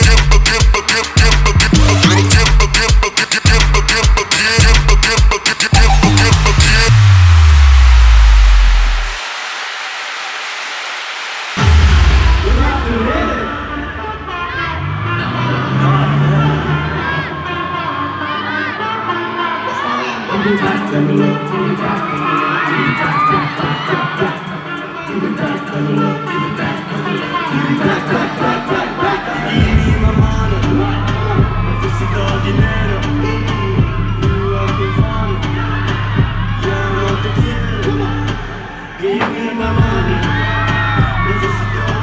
Tell me, tell me, me, tell me, me, tell in my money. Is this a